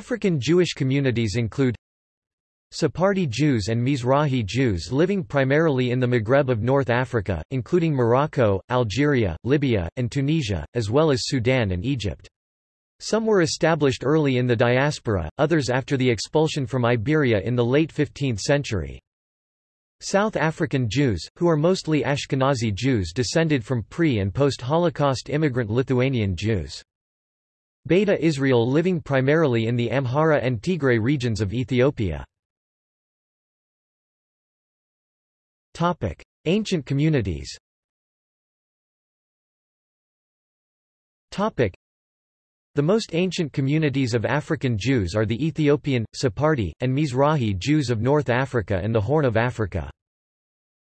African Jewish communities include Sephardi Jews and Mizrahi Jews living primarily in the Maghreb of North Africa, including Morocco, Algeria, Libya, and Tunisia, as well as Sudan and Egypt. Some were established early in the diaspora, others after the expulsion from Iberia in the late 15th century. South African Jews, who are mostly Ashkenazi Jews descended from pre- and post-Holocaust immigrant Lithuanian Jews. Beta Israel living primarily in the Amhara and Tigray regions of Ethiopia. Ancient communities. The most ancient communities of African Jews are the Ethiopian, Sephardi, and Mizrahi Jews of North Africa and the Horn of Africa.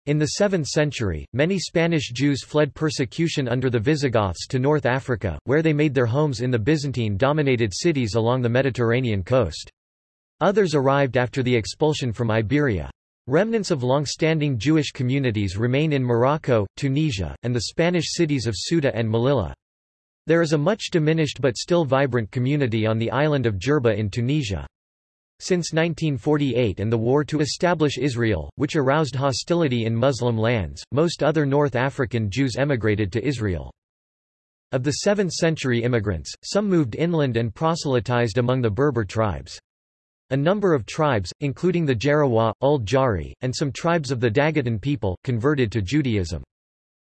In the 7th century, many Spanish Jews fled persecution under the Visigoths to North Africa, where they made their homes in the Byzantine-dominated cities along the Mediterranean coast. Others arrived after the expulsion from Iberia. Remnants of long-standing Jewish communities remain in Morocco, Tunisia, and the Spanish cities of Ceuta and Melilla. There is a much diminished but still vibrant community on the island of Jerba in Tunisia. Since 1948 and the war to establish Israel, which aroused hostility in Muslim lands, most other North African Jews emigrated to Israel. Of the 7th-century immigrants, some moved inland and proselytized among the Berber tribes. A number of tribes, including the Jarawa, Ul Jari, and some tribes of the Dagetan people, converted to Judaism.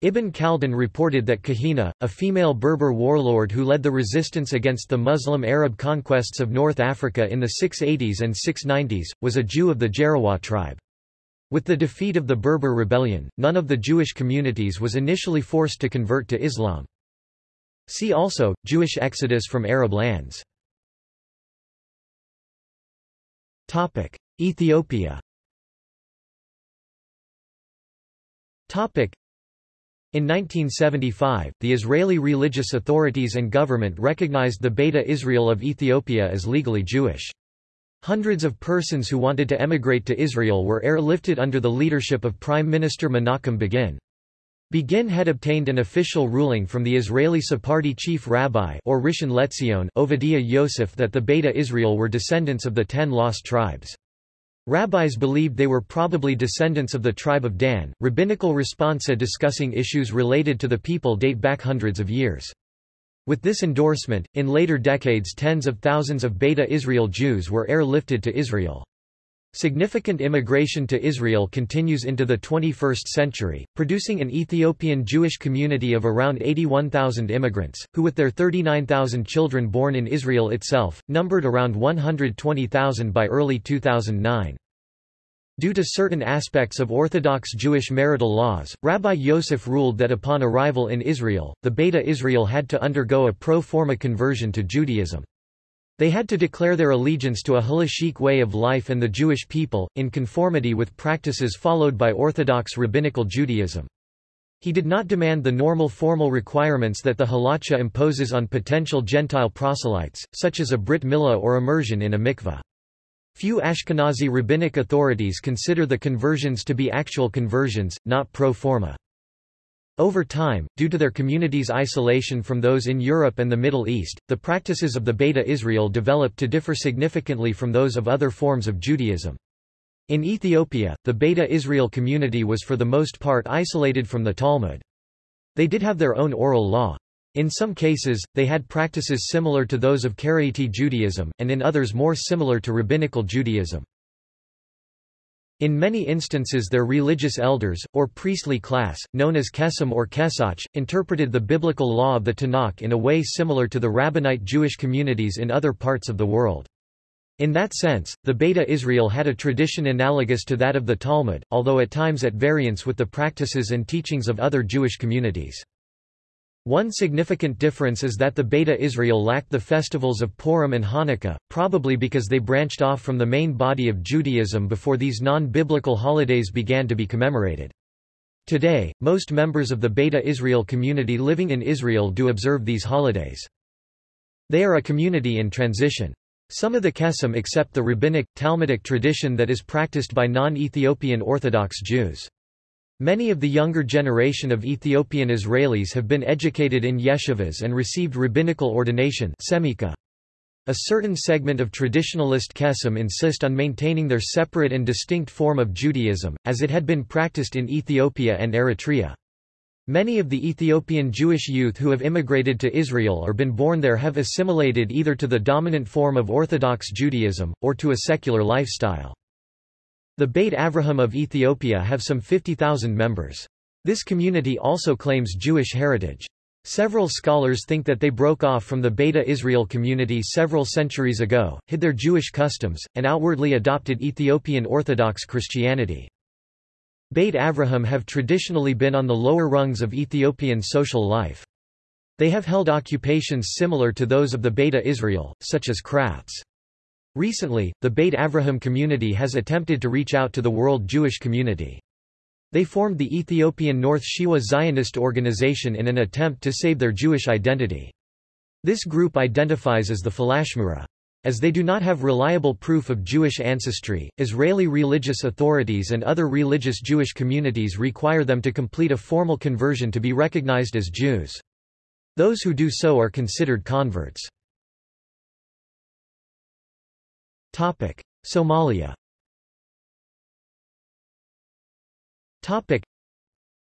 Ibn Khaldun reported that Kahina, a female Berber warlord who led the resistance against the Muslim Arab conquests of North Africa in the 680s and 690s, was a Jew of the Jarawa tribe. With the defeat of the Berber rebellion, none of the Jewish communities was initially forced to convert to Islam. See also, Jewish exodus from Arab lands. Ethiopia. In 1975, the Israeli religious authorities and government recognized the Beta Israel of Ethiopia as legally Jewish. Hundreds of persons who wanted to emigrate to Israel were airlifted under the leadership of Prime Minister Menachem Begin. Begin had obtained an official ruling from the Israeli Sephardi chief rabbi or Rishon LeZion Ovadia Yosef that the Beta Israel were descendants of the ten lost tribes. Rabbis believed they were probably descendants of the tribe of Dan. Rabbinical responsa discussing issues related to the people date back hundreds of years. With this endorsement, in later decades tens of thousands of Beta Israel Jews were airlifted to Israel. Significant immigration to Israel continues into the 21st century, producing an Ethiopian Jewish community of around 81,000 immigrants, who with their 39,000 children born in Israel itself, numbered around 120,000 by early 2009. Due to certain aspects of Orthodox Jewish marital laws, Rabbi Yosef ruled that upon arrival in Israel, the Beta Israel had to undergo a pro forma conversion to Judaism. They had to declare their allegiance to a halachic way of life and the Jewish people, in conformity with practices followed by Orthodox Rabbinical Judaism. He did not demand the normal formal requirements that the halacha imposes on potential Gentile proselytes, such as a brit milah or immersion in a mikveh. Few Ashkenazi rabbinic authorities consider the conversions to be actual conversions, not pro forma. Over time, due to their community's isolation from those in Europe and the Middle East, the practices of the Beta Israel developed to differ significantly from those of other forms of Judaism. In Ethiopia, the Beta Israel community was for the most part isolated from the Talmud. They did have their own oral law. In some cases, they had practices similar to those of Karaite Judaism, and in others more similar to Rabbinical Judaism. In many instances their religious elders, or priestly class, known as Kessim or Kesach, interpreted the biblical law of the Tanakh in a way similar to the Rabbinite Jewish communities in other parts of the world. In that sense, the Beta Israel had a tradition analogous to that of the Talmud, although at times at variance with the practices and teachings of other Jewish communities. One significant difference is that the Beta Israel lacked the festivals of Purim and Hanukkah, probably because they branched off from the main body of Judaism before these non-biblical holidays began to be commemorated. Today, most members of the Beta Israel community living in Israel do observe these holidays. They are a community in transition. Some of the Kessim accept the rabbinic, Talmudic tradition that is practiced by non-Ethiopian Orthodox Jews. Many of the younger generation of Ethiopian Israelis have been educated in yeshivas and received rabbinical ordination. A certain segment of traditionalist Kessim insist on maintaining their separate and distinct form of Judaism, as it had been practiced in Ethiopia and Eritrea. Many of the Ethiopian Jewish youth who have immigrated to Israel or been born there have assimilated either to the dominant form of Orthodox Judaism, or to a secular lifestyle. The Beit Avraham of Ethiopia have some 50,000 members. This community also claims Jewish heritage. Several scholars think that they broke off from the Beta Israel community several centuries ago, hid their Jewish customs, and outwardly adopted Ethiopian Orthodox Christianity. Beit Avraham have traditionally been on the lower rungs of Ethiopian social life. They have held occupations similar to those of the Beta Israel, such as crafts. Recently, the Beit Avraham community has attempted to reach out to the world Jewish community. They formed the Ethiopian North Shewa Zionist organization in an attempt to save their Jewish identity. This group identifies as the Falashmura. As they do not have reliable proof of Jewish ancestry, Israeli religious authorities and other religious Jewish communities require them to complete a formal conversion to be recognized as Jews. Those who do so are considered converts. Somalia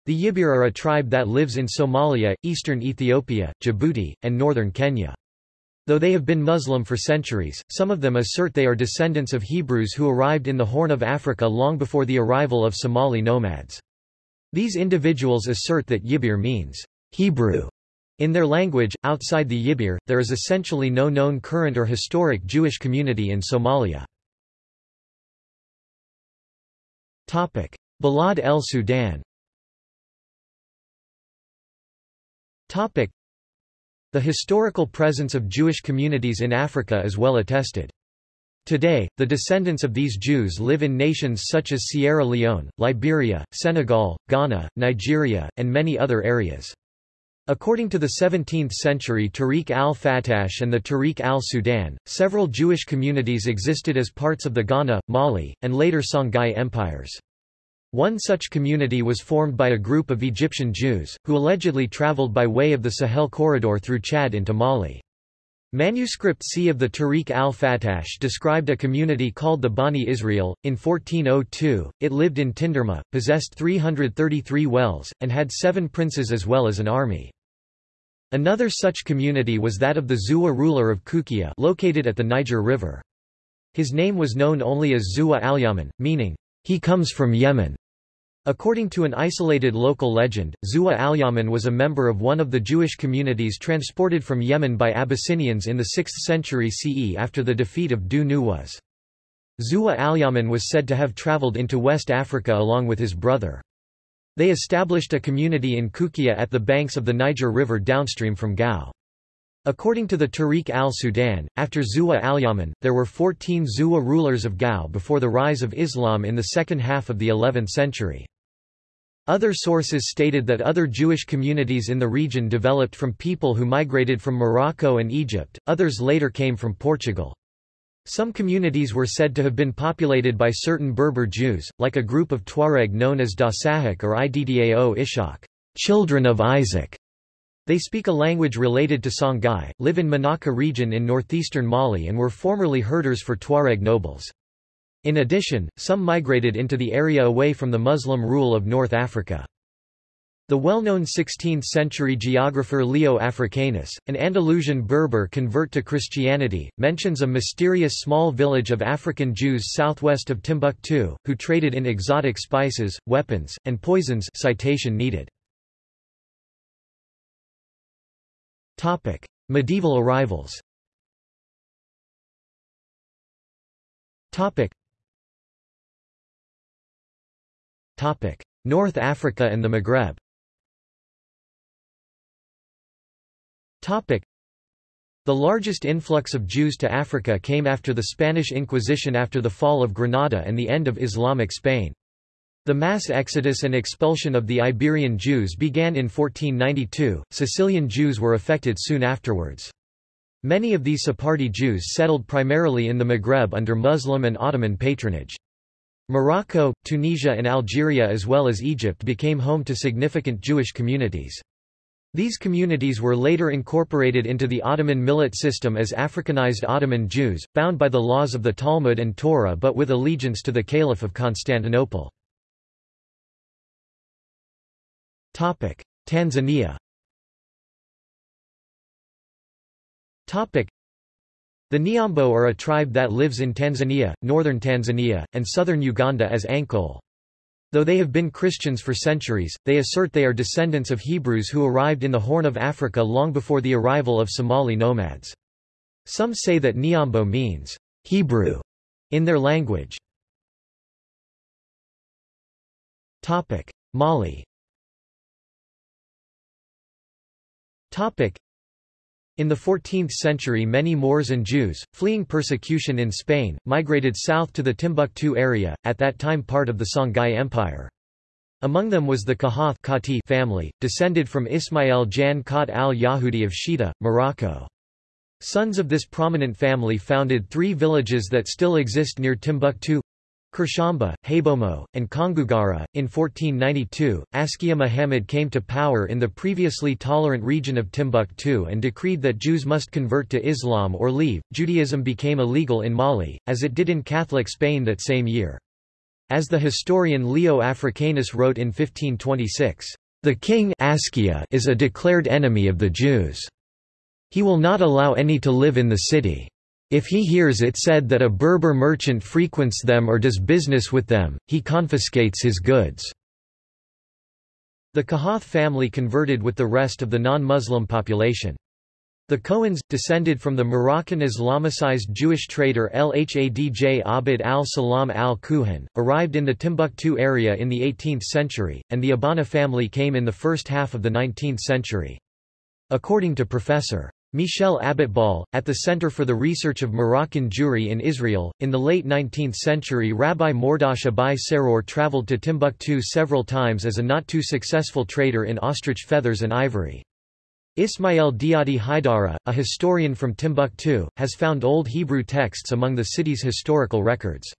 The Yibir are a tribe that lives in Somalia, eastern Ethiopia, Djibouti, and northern Kenya. Though they have been Muslim for centuries, some of them assert they are descendants of Hebrews who arrived in the Horn of Africa long before the arrival of Somali nomads. These individuals assert that Yibir means Hebrew. In their language, outside the Yibir, there is essentially no known current or historic Jewish community in Somalia. Balad el Sudan The historical presence of Jewish communities in Africa is well attested. Today, the descendants of these Jews live in nations such as Sierra Leone, Liberia, Senegal, Ghana, Nigeria, and many other areas. According to the 17th-century Tariq al-Fatash and the Tariq al-Sudan, several Jewish communities existed as parts of the Ghana, Mali, and later Songhai empires. One such community was formed by a group of Egyptian Jews, who allegedly traveled by way of the Sahel corridor through Chad into Mali. Manuscript C of the Tariq al-Fatash described a community called the Bani Israel. In 1402, it lived in Tindirma, possessed 333 wells, and had seven princes as well as an army. Another such community was that of the Zuwa ruler of Kukia located at the Niger River. His name was known only as Zuwa al-Yaman, meaning, he comes from Yemen. According to an isolated local legend, Zuwa al-Yaman was a member of one of the Jewish communities transported from Yemen by Abyssinians in the 6th century CE after the defeat of Dhu Nuwas. Zuwa al-Yaman was said to have traveled into West Africa along with his brother. They established a community in Kukia at the banks of the Niger River downstream from Gao. According to the Tariq al-Sudan, after Zuwa al-Yaman, there were 14 Zuwa rulers of Gao before the rise of Islam in the second half of the 11th century. Other sources stated that other Jewish communities in the region developed from people who migrated from Morocco and Egypt, others later came from Portugal. Some communities were said to have been populated by certain Berber Jews, like a group of Tuareg known as Dasahak or Iddao Ishak, children of Isaac, they speak a language related to Songhai, live in Menaka region in northeastern Mali and were formerly herders for Tuareg nobles. In addition, some migrated into the area away from the Muslim rule of North Africa. The well-known 16th-century geographer Leo Africanus, an Andalusian Berber convert to Christianity, mentions a mysterious small village of African Jews southwest of Timbuktu, who traded in exotic spices, weapons, and poisons citation needed. Medieval arrivals. North Africa and the Maghreb. Topic. The largest influx of Jews to Africa came after the Spanish Inquisition after the fall of Granada and the end of Islamic Spain. The mass exodus and expulsion of the Iberian Jews began in 1492, Sicilian Jews were affected soon afterwards. Many of these Sephardi Jews settled primarily in the Maghreb under Muslim and Ottoman patronage. Morocco, Tunisia and Algeria as well as Egypt became home to significant Jewish communities. These communities were later incorporated into the Ottoman millet system as Africanized Ottoman Jews, bound by the laws of the Talmud and Torah but with allegiance to the Caliph of Constantinople. Tanzania the Niambo are a tribe that lives in Tanzania, northern Tanzania, and southern Uganda as Ankole. Though they have been Christians for centuries, they assert they are descendants of Hebrews who arrived in the Horn of Africa long before the arrival of Somali nomads. Some say that Niambo means Hebrew in their language. Mali in the 14th century many Moors and Jews, fleeing persecution in Spain, migrated south to the Timbuktu area, at that time part of the Songhai Empire. Among them was the Kahath family, descended from Ismail Jan Khat al-Yahudi of Chita, Morocco. Sons of this prominent family founded three villages that still exist near Timbuktu Kershamba, Habomo, and Kongugara. In 1492, Askia Muhammad came to power in the previously tolerant region of Timbuktu and decreed that Jews must convert to Islam or leave. Judaism became illegal in Mali, as it did in Catholic Spain that same year. As the historian Leo Africanus wrote in 1526, The king Askia is a declared enemy of the Jews. He will not allow any to live in the city. If he hears it said that a Berber merchant frequents them or does business with them, he confiscates his goods. The Kahath family converted with the rest of the non-Muslim population. The Cohens, descended from the Moroccan Islamicized Jewish trader Lhadj Abd al-Salam al-Kuhan, arrived in the Timbuktu area in the 18th century, and the Abana family came in the first half of the 19th century. According to Professor. Michel Abitbol, at the Center for the Research of Moroccan Jewry in Israel. In the late 19th century, Rabbi Mordosh Abai Seror traveled to Timbuktu several times as a not too successful trader in ostrich feathers and ivory. Ismail Diadi Haidara, a historian from Timbuktu, has found Old Hebrew texts among the city's historical records.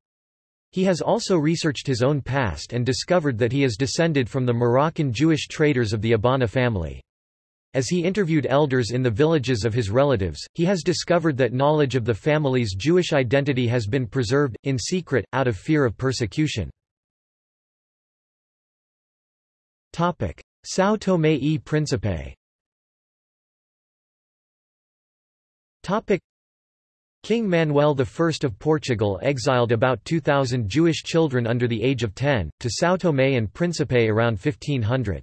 He has also researched his own past and discovered that he is descended from the Moroccan Jewish traders of the Abana family. As he interviewed elders in the villages of his relatives, he has discovered that knowledge of the family's Jewish identity has been preserved, in secret, out of fear of persecution. São Tomé e Príncipe King Manuel I of Portugal exiled about 2,000 Jewish children under the age of 10, to São Tomé and Príncipe around 1500.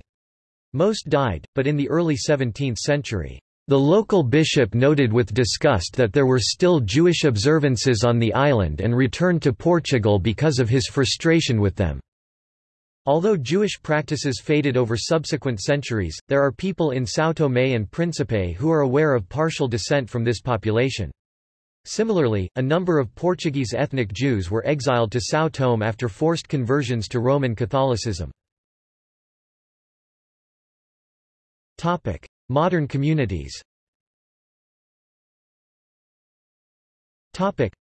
Most died, but in the early 17th century, the local bishop noted with disgust that there were still Jewish observances on the island and returned to Portugal because of his frustration with them. Although Jewish practices faded over subsequent centuries, there are people in São Tomé and Príncipe who are aware of partial descent from this population. Similarly, a number of Portuguese ethnic Jews were exiled to São Tomé after forced conversions to Roman Catholicism. Topic: Modern communities. Topic.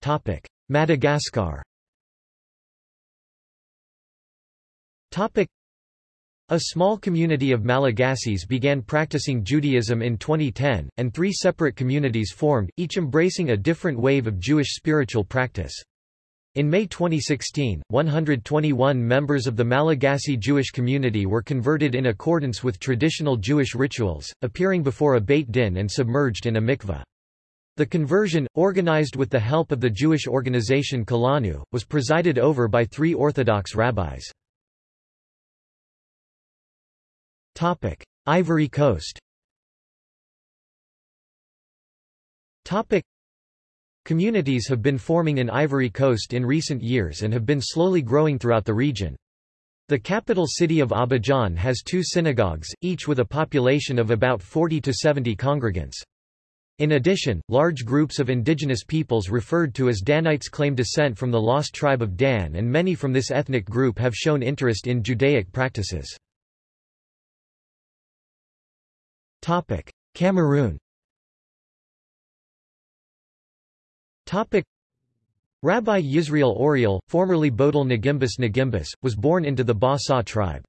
Topic: Madagascar. Topic. A small community of Malagasys began practicing Judaism in 2010, and three separate communities formed, each embracing a different wave of Jewish spiritual practice. In May 2016, 121 members of the Malagasy Jewish community were converted in accordance with traditional Jewish rituals, appearing before a Beit Din and submerged in a mikveh. The conversion, organized with the help of the Jewish organization Kulanu, was presided over by three Orthodox rabbis. Ivory Coast Communities have been forming in Ivory Coast in recent years and have been slowly growing throughout the region. The capital city of Abidjan has two synagogues, each with a population of about 40 to 70 congregants. In addition, large groups of indigenous peoples referred to as Danites claim descent from the lost tribe of Dan and many from this ethnic group have shown interest in Judaic practices. Cameroon Topic Rabbi Yisrael Oriel, formerly Bodal Nagimbus Nagimbus, was born into the Ba Sa tribe.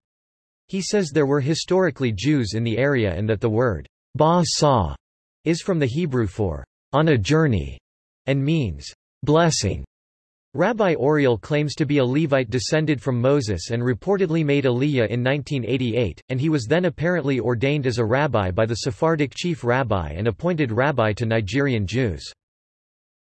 He says there were historically Jews in the area and that the word ba sa is from the Hebrew for on a journey and means blessing. Rabbi Oriel claims to be a Levite descended from Moses and reportedly made Aliyah in 1988, and he was then apparently ordained as a rabbi by the Sephardic chief rabbi and appointed rabbi to Nigerian Jews.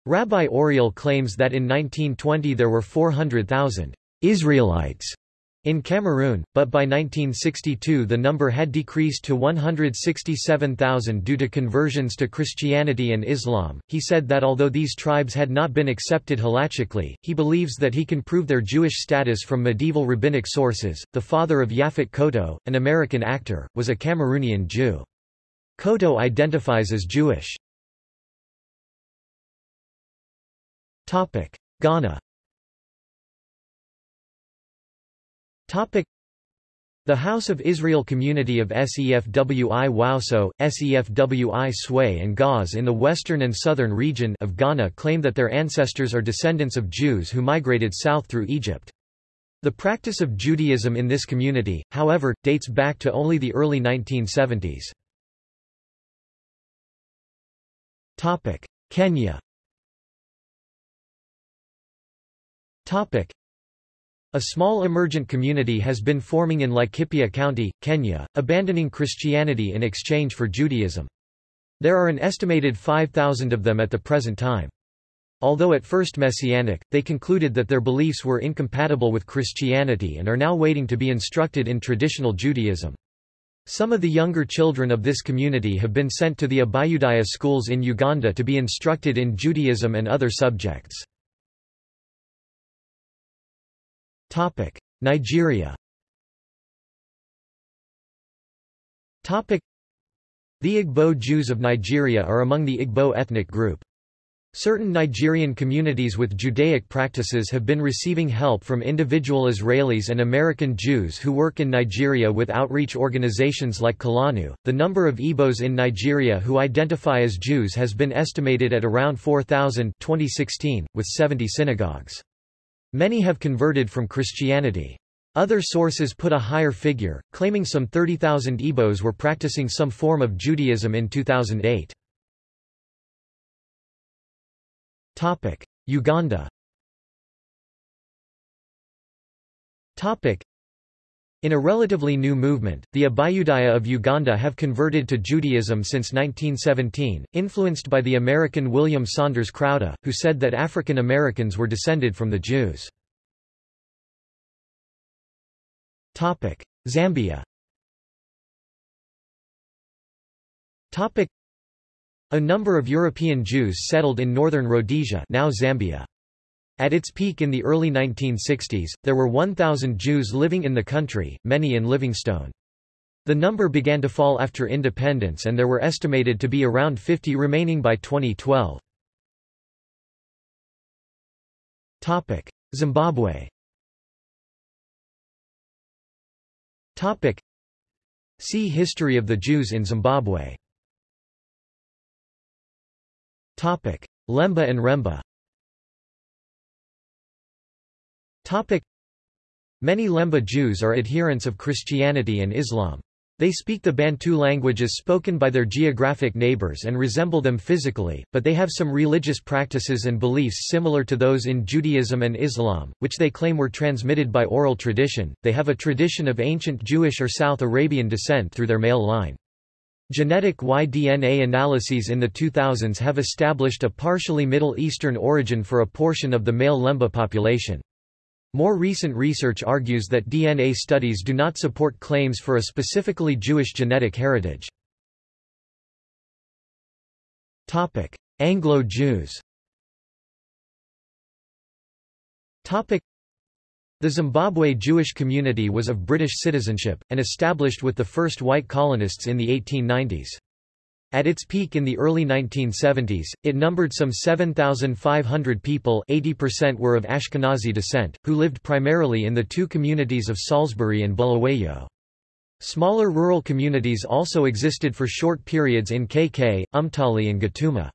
Rabbi Oriel claims that in 1920 there were 400,000 Israelites in Cameroon, but by 1962 the number had decreased to 167,000 due to conversions to Christianity and Islam. He said that although these tribes had not been accepted halachically, he believes that he can prove their Jewish status from medieval rabbinic sources. The father of Yaphet Kotto, an American actor, was a Cameroonian Jew. Kotto identifies as Jewish. Ghana. The House of Israel community of Sefwi Wauso, Sefwi Sway and Gaz in the western and southern region of Ghana claim that their ancestors are descendants of Jews who migrated south through Egypt. The practice of Judaism in this community, however, dates back to only the early 1970s. Kenya a small emergent community has been forming in Laikipia County, Kenya, abandoning Christianity in exchange for Judaism. There are an estimated 5,000 of them at the present time. Although at first messianic, they concluded that their beliefs were incompatible with Christianity and are now waiting to be instructed in traditional Judaism. Some of the younger children of this community have been sent to the Abayudaya schools in Uganda to be instructed in Judaism and other subjects. Nigeria Topic: The Igbo Jews of Nigeria are among the Igbo ethnic group. Certain Nigerian communities with Judaic practices have been receiving help from individual Israelis and American Jews who work in Nigeria with outreach organizations like Kulanu. The number of Igbos in Nigeria who identify as Jews has been estimated at around 4,000 2016, with 70 synagogues. Many have converted from Christianity. Other sources put a higher figure, claiming some 30,000 Igbos were practicing some form of Judaism in 2008. Uganda in a relatively new movement, the Abayudaya of Uganda have converted to Judaism since 1917, influenced by the American William Saunders Crowdy, who said that African Americans were descended from the Jews. Zambia A number of European Jews settled in northern Rhodesia now Zambia. At its peak in the early 1960s, there were 1,000 Jews living in the country, many in Livingstone. The number began to fall after independence and there were estimated to be around 50 remaining by 2012. Zimbabwe See History of the Jews in Zimbabwe Lemba and Remba Topic. Many Lemba Jews are adherents of Christianity and Islam. They speak the Bantu languages spoken by their geographic neighbors and resemble them physically, but they have some religious practices and beliefs similar to those in Judaism and Islam, which they claim were transmitted by oral tradition. They have a tradition of ancient Jewish or South Arabian descent through their male line. Genetic Y-DNA analyses in the 2000s have established a partially Middle Eastern origin for a portion of the male Lemba population. More recent research argues that DNA studies do not support claims for a specifically Jewish genetic heritage. Anglo-Jews the Zimbabwe Jewish community was of British citizenship, and established with the first white colonists in the 1890s. At its peak in the early 1970s, it numbered some 7,500 people 80% were of Ashkenazi descent, who lived primarily in the two communities of Salisbury and Bulawayo. Smaller rural communities also existed for short periods in KK, Umtali and Gatooma.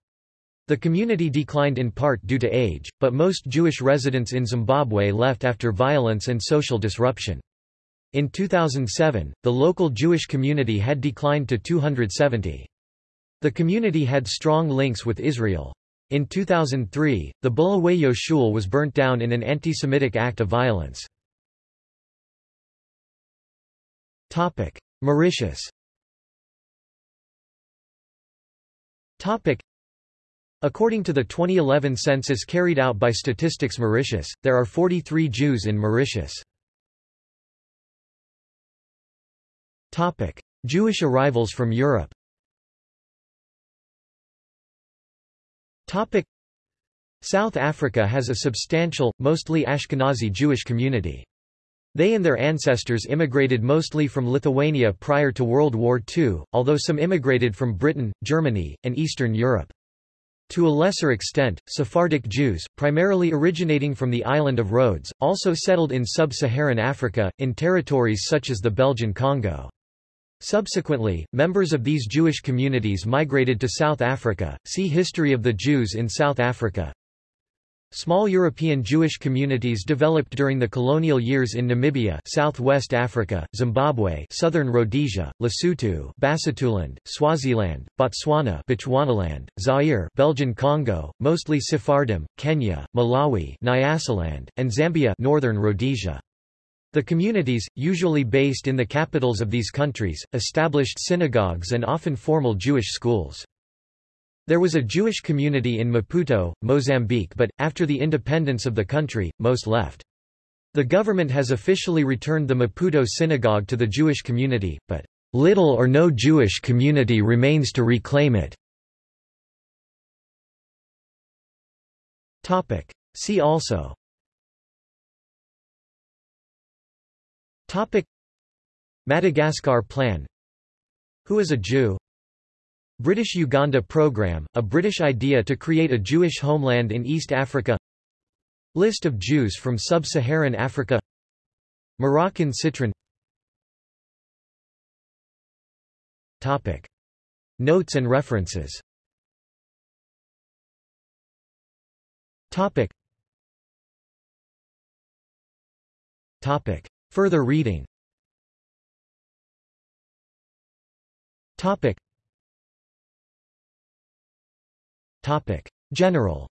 The community declined in part due to age, but most Jewish residents in Zimbabwe left after violence and social disruption. In 2007, the local Jewish community had declined to 270. The community had strong links with Israel. In 2003, the Bulawayo shul was burnt down in an anti-Semitic act of violence. Mauritius According to the 2011 census carried out by Statistics Mauritius, there are 43 Jews in Mauritius. Jewish arrivals from Europe South Africa has a substantial, mostly Ashkenazi Jewish community. They and their ancestors immigrated mostly from Lithuania prior to World War II, although some immigrated from Britain, Germany, and Eastern Europe. To a lesser extent, Sephardic Jews, primarily originating from the island of Rhodes, also settled in sub-Saharan Africa, in territories such as the Belgian Congo. Subsequently, members of these Jewish communities migrated to South Africa. See History of the Jews in South Africa. Small European Jewish communities developed during the colonial years in Namibia, Southwest Africa, Zimbabwe, Southern Rhodesia, Lesotho, Basutoland, Swaziland, Botswana, Bechuanaland, Zaire, Belgian Congo, mostly Sephardim, Kenya, Malawi, Nyasaland, and Zambia, Northern Rhodesia. The communities, usually based in the capitals of these countries, established synagogues and often formal Jewish schools. There was a Jewish community in Maputo, Mozambique but, after the independence of the country, most left. The government has officially returned the Maputo synagogue to the Jewish community, but little or no Jewish community remains to reclaim it. See also Madagascar Plan Who is a Jew? British Uganda Programme, a British idea to create a Jewish homeland in East Africa List of Jews from Sub-Saharan Africa Moroccan citron Topic. Notes and references Topic. Topic. Further reading Topic. Topic. General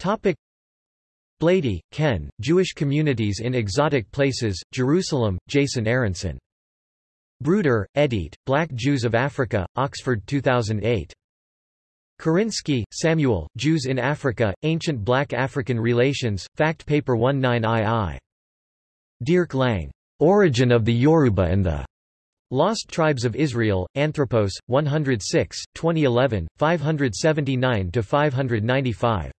Topic. Blady, Ken, Jewish Communities in Exotic Places, Jerusalem, Jason Aronson. Bruder, Edith, Black Jews of Africa, Oxford 2008. Kurinsky, Samuel, Jews in Africa, Ancient Black African Relations, Fact Paper 19II. Dirk Lang. Origin of the Yoruba and the Lost Tribes of Israel, Anthropos, 106, 2011, 579–595.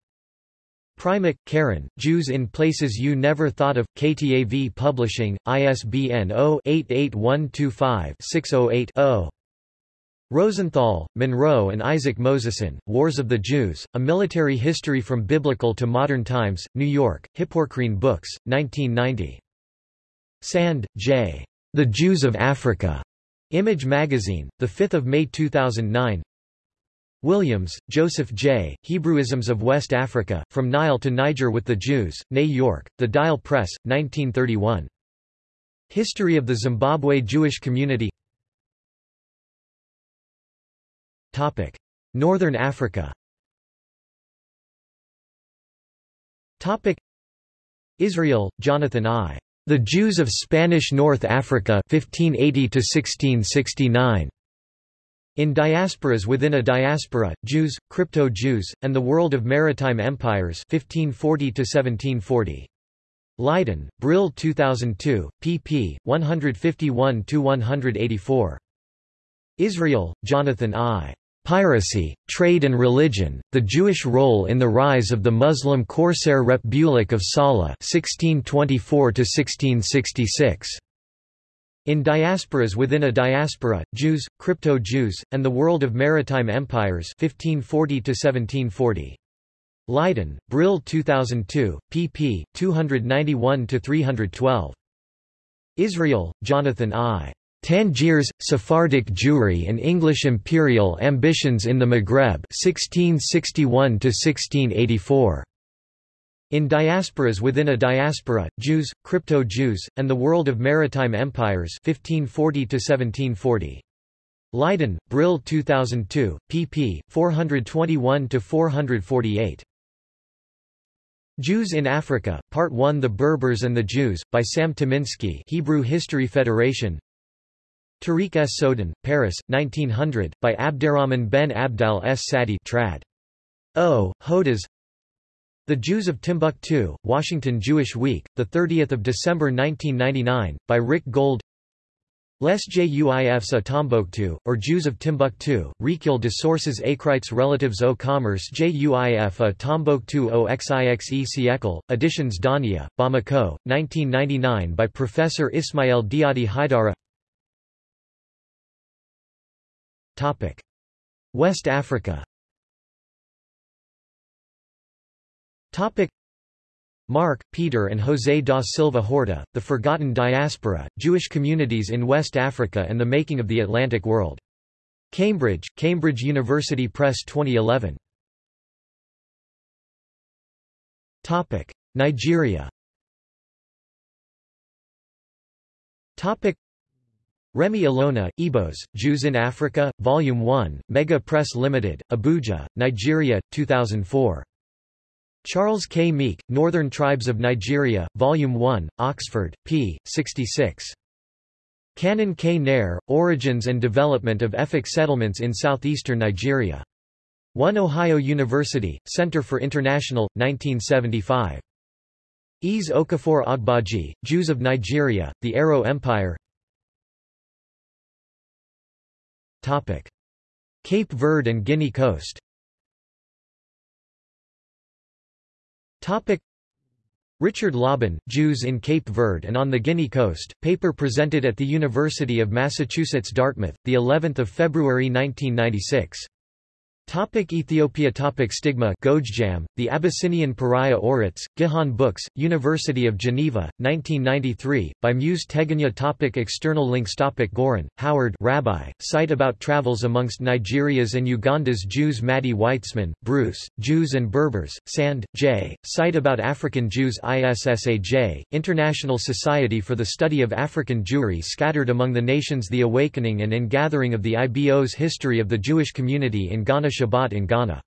Primack, Karen, Jews in Places You Never Thought of, KTAV Publishing, ISBN 0-88125-608-0. Rosenthal, Monroe and Isaac Mozeson, Wars of the Jews, A Military History from Biblical to Modern Times, New York, Hippocrene Books, 1990. Sand, J. The Jews of Africa. Image Magazine, 5 May 2009 Williams, Joseph J., Hebrewisms of West Africa, From Nile to Niger with the Jews, New York, The Dial Press, 1931. History of the Zimbabwe Jewish Community Topic. Northern Africa Topic. Israel, Jonathan I. The Jews of Spanish North Africa 1580 1669 in Diasporas Within a Diaspora, Jews, Crypto-Jews, and the World of Maritime Empires 1540-1740. Leiden, Brill 2002, pp. 151–184. Israel, Jonathan I. Piracy, Trade and Religion, The Jewish Role in the Rise of the Muslim Corsair Republic of Salah 1624–1666. In Diasporas Within a Diaspora, Jews, Crypto-Jews, and the World of Maritime Empires 1540–1740. Leiden, Brill 2002, pp. 291–312. Israel, Jonathan I. Tangiers, Sephardic Jewry and English imperial ambitions in the Maghreb 1661 1684. In Diasporas Within a Diaspora, Jews, Crypto-Jews, and the World of Maritime Empires 1540 Leiden, Brill 2002, pp. 421–448. Jews in Africa, Part 1 The Berbers and the Jews, by Sam Tyminski Hebrew History Federation Tariq S. Soden, Paris, 1900, by Abderrahman ben Abdal S. Sadi trad. O. Houdas the Jews of Timbuktu, Washington Jewish Week, 30 December 1999, by Rick Gold Les Juifs à Tombouctou, or Jews of Timbuktu, Recueil de sources écrites relatives au commerce Juif à Tombouctou au XIXe siècle, Editions Dania, Bamako, 1999 by Professor Ismail Diadi Haidara West Africa Topic Mark, Peter and José da Silva Horta, The Forgotten Diaspora, Jewish Communities in West Africa and the Making of the Atlantic World. Cambridge, Cambridge University Press 2011. Topic. Nigeria Topic. Remi Ilona, Igbos, Jews in Africa, Volume 1, Mega Press Limited, Abuja, Nigeria, 2004. Charles K. Meek, Northern Tribes of Nigeria, Volume 1, Oxford, p. 66. Canon K. Nair, Origins and Development of Efik Settlements in Southeastern Nigeria. 1 Ohio University, Center for International, 1975. Eze Okafor Agbaji, Jews of Nigeria, The Aro Empire Cape Verde and Guinea Coast. Topic. Richard Lobban, Jews in Cape Verde and on the Guinea coast, paper presented at the University of Massachusetts Dartmouth, the 11th of February 1996. Topic Ethiopia Topic Stigma Gojjam, The Abyssinian Pariah Oritz, Gihan Books, University of Geneva, 1993, by Muse Teganya Topic External links Topic Gorin, Howard Rabbi, site about travels amongst Nigeria's and Uganda's Jews Maddie Weitzman, Bruce, Jews and Berbers, Sand, J., site about African Jews ISSAJ, International Society for the Study of African Jewry scattered among the nations The Awakening and Ingathering of the IBO's History of the Jewish Community in Ghana Shabbat in Ghana